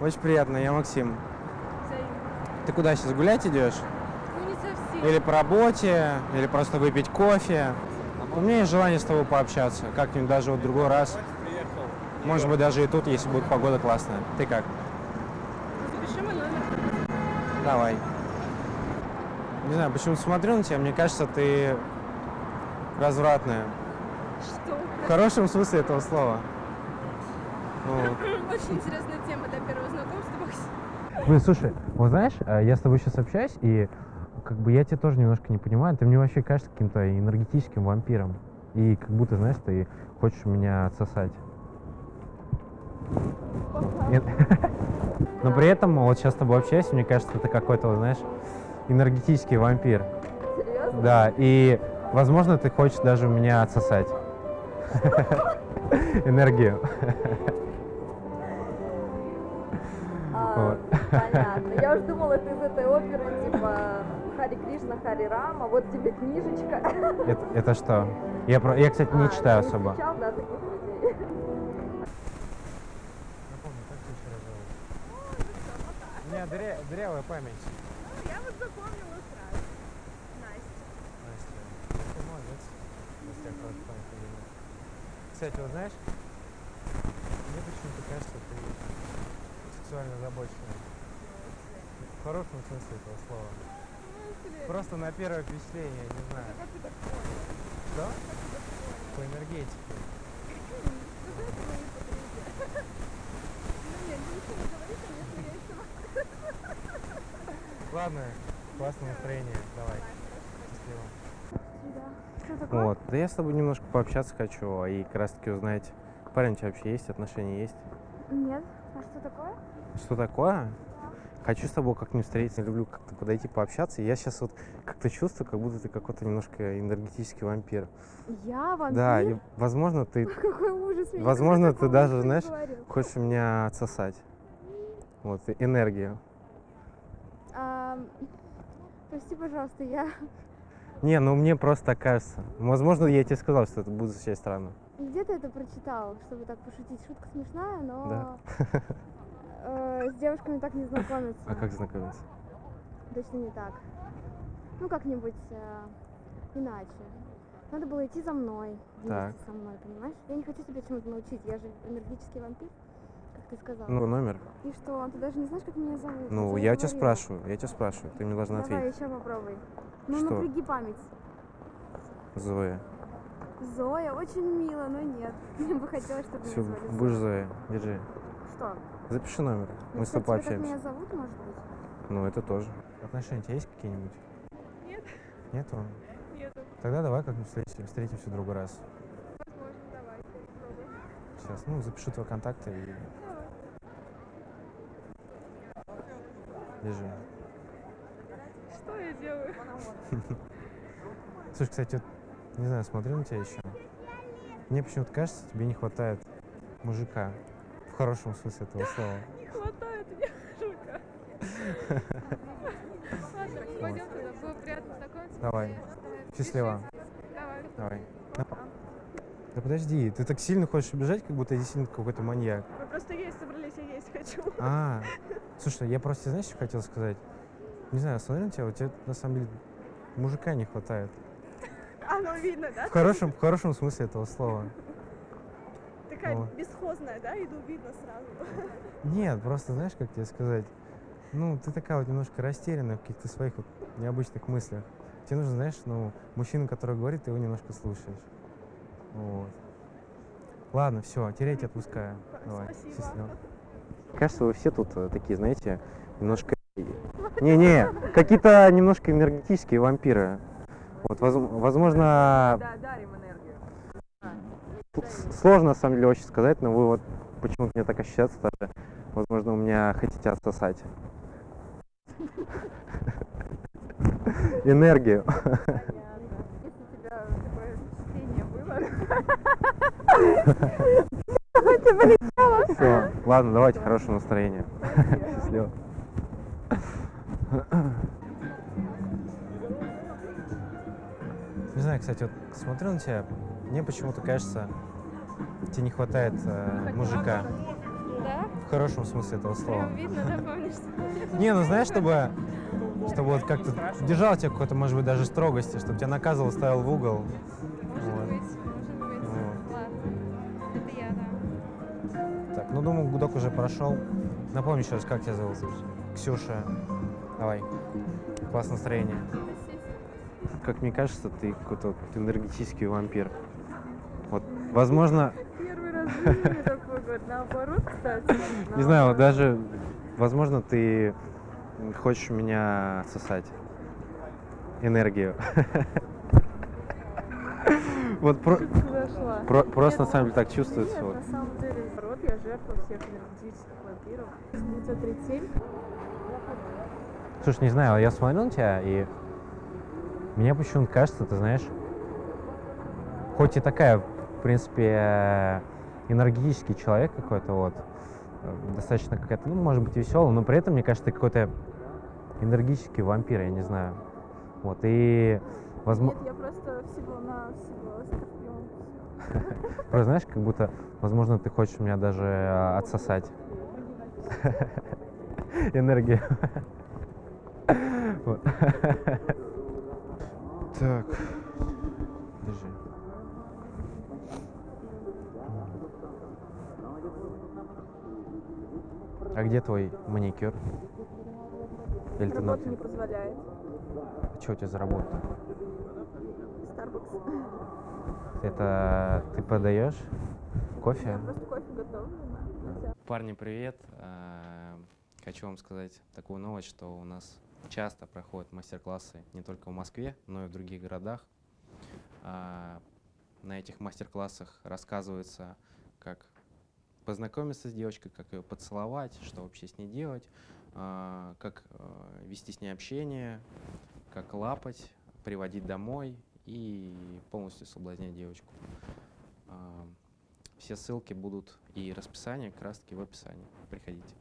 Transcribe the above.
Очень приятно, я Максим. Ты куда сейчас гулять идешь? Ну, не совсем. Или по работе, или просто выпить кофе? У меня есть желание с тобой пообщаться, как-нибудь даже вот другой раз. Может быть, даже и тут, если будет погода классная. Ты как? Запиши мой номер. Давай. Не знаю, почему смотрю на тебя, мне кажется, ты развратная. Что? В хорошем смысле этого слова. Очень интересная тема для первого знакомства. Блин, слушай, вот знаешь, э, я с тобой сейчас общаюсь, и как бы я тебя тоже немножко не понимаю. Ты мне вообще кажется каким-то энергетическим вампиром. И как будто, знаешь, ты хочешь меня отсосать. Но при этом вот сейчас с тобой общаюсь, мне кажется, ты какой-то, знаешь, энергетический вампир. Серьезно? Да, и, возможно, ты хочешь даже у меня отсосать. Энергию. А, Вот. понятно. Я уже думала, ты из этой оперы, типа Хари Кришна, Хари Рама, вот тебе книжечка. Это, это что? Я, про- я, кстати, не А, читаю ты особо. встречал, да, таких людей? Как? У меня дыря- дырявая память. Я вот запомнила сразу. Настя. Настя, ну ты молодец. Если я хорошо память подниму. Кстати, вот знаешь, мне почему-то кажется, ты сексуально озабоченная. В хорошем смысле этого слова. Просто на первое впечатление, не знаю. Как ты так понял? Что? Понял? По энергетике. Ладно, классное настроение. Давай. Счастливо. Да. Что такое? Вот. Да я с тобой немножко пообщаться хочу, и как раз таки узнать, парень у тебя вообще есть, отношения есть. Нет. А что такое? Что такое? Хочу с тобой как-нибудь встретиться, люблю как-то подойти пообщаться. И я сейчас вот как-то чувствую, как будто ты какой-то немножко энергетический вампир. Я вампир? Да, и возможно ты Какой ужас. Возможно, ты даже, знаешь, говорил. хочешь меня отсосать. Вот, и энергию. Ам, Прости, пожалуйста, я Не, ну мне просто так кажется. Возможно, я тебе сказал, что это будет звучать странно. где-то это прочитал, чтобы так пошутить. Шутка смешная, но Да. э, с девушками так не знакомиться. А как знакомиться? Точно не так. Ну, как-нибудь э, иначе. Надо было идти за мной, вместе Так. со мной, понимаешь? Я не хочу тебя чему-то научить, я же энергетический вампир, как ты сказал. Ну, номер. И что, ты даже не знаешь, как меня зовут? Ну, я у тебя спрашиваю, я тебя спрашиваю, ты мне должна Давай ответить. еще попробуй. Ну, Что? напряги память. Зоя. Зоя, очень мило, но нет. Мне бы хотелось, чтобы Все, меня звали будешь Зоя. Зоя. Держи. Что? Запиши номер. Мы с тобой тебе так меня зовут, может быть? Ну, это тоже. Отношения у тебя есть какие-нибудь? Нет. Нету? Нету. Тогда давай как-нибудь встретимся, встретимся в другой раз. Возможно, давай. Попробуй. Сейчас, ну, запишу твои контакты и держи. Делаю? Слушай, кстати, вот, не знаю, смотрю на тебя еще. Мне почему-то кажется, тебе не хватает мужика. В хорошем смысле этого слова. Не хватает мне мужика. Ладно, пойдем туда. Было приятно знакомиться. Давай. Счастливо. Давай. Давай. Да подожди, ты так сильно хочешь убежать, как будто я действительно какой-то маньяк. Мы просто есть собрались, я есть хочу. А, слушай, я просто, знаешь, что хотел сказать? Не знаю, смотрю на тебя, у тебя на самом деле мужика не хватает. Оно видно, да? В хорошем, в хорошем смысле этого слова. Такая Вот. бесхозная, да? Иду видно сразу. Нет, просто знаешь, как тебе сказать? Ну, ты такая вот немножко растерянная в каких-то своих вот необычных мыслях. Тебе нужно, знаешь, ну, мужчина, который говорит, ты его немножко слушаешь. Вот. Ладно, все, терять отпускаю. Давай, Спасибо. счастливо. Кажется, вы все тут э, такие, знаете, немножко... Не-не, какие-то немножко энергетические вампиры. Вот, воз- возможно, Да, дарим энергию. Сложно, на самом деле, очень сказать, но вы вот почему-то мне так ощущается даже. Возможно, у меня хотите отсосать. Энергию. Понятно. Если у тебя такое впечатление было. Все. Ладно, давайте, хорошего настроения. Счастливо. Не знаю, кстати, вот смотрю на тебя, мне почему-то кажется, тебе не хватает э, мужика. Да? в хорошем смысле этого слова. Прям видно, да, помнишь? что- Не, ну знаешь, чтобы, чтобы вот как-то держал тебя какой-то, может быть, даже строгости, чтобы тебя наказывал, ставил в угол. Может Вот. быть, может быть. Вот. Ладно. Это я, да. Так, ну думаю, гудок уже прошел. Напомни еще раз, как тебя зовут? Ксюша. Давай. Классное настроение. Как мне кажется, ты какой-то вот энергетический вампир. Вот, возможно, Первый раз такой год. Наоборот, кстати. не знаю, даже, возможно, ты хочешь меня сосать. Энергию. Вот про- Зашла. про- просто на самом деле так чувствуется. Нет, вот. на самом деле, наоборот, я жертва всех энергетических вампиров. 937. Слушай, не знаю, я смотрел на тебя, и мне почему-то кажется, ты знаешь, хоть и такая, в принципе, энергетический человек какой-то, вот, достаточно какая-то, ну, может быть, веселый, но при этом, мне кажется, ты какой-то энергетический вампир, я не знаю. Вот, и, возможно, Нет, я просто всего на всего просто, знаешь, как будто, возможно, ты хочешь меня даже э, отсосать. Энергию. Вот. Так. Держи. А где твой маникюр? Или ты Работа не позволяет. Что у тебя за работа? Starbucks. Это ты продаешь кофе? Я просто кофе готовлю. да. Парни, привет! А, Хочу вам сказать такую новость, что у нас часто проходят мастер-классы не только в Москве, но и в других городах. А, На этих мастер-классах рассказывается, как познакомиться с девочкой, как ее поцеловать, что вообще с ней делать, а, как э, вести с ней общение, как лапать, приводить домой и полностью соблазнять девочку. А, Все ссылки будут и расписание как раз таки в описании. Приходите.